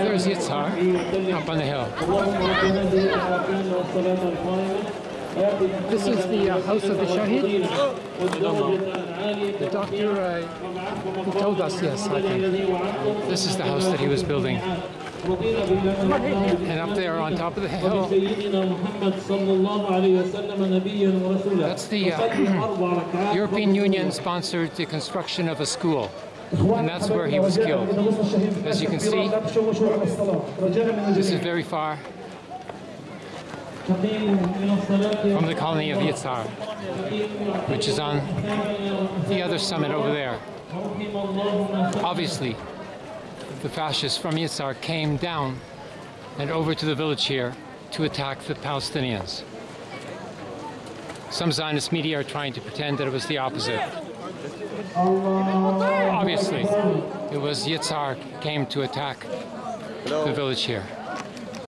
There's Yitzhar up on the hill. This is the uh, house of the Shahid. The doctor uh, told us, yes, I think. This is the house that he was building. And up there on top of the hill, that's the uh, European Union sponsored the construction of a school. And that's where he was killed. As you can see, this is very far from the colony of Yitzhar, which is on the other summit over there. Obviously, the fascists from Yitzhar came down and over to the village here to attack the Palestinians. Some Zionist media are trying to pretend that it was the opposite. Obviously, it was Yitzhar came to attack the village here.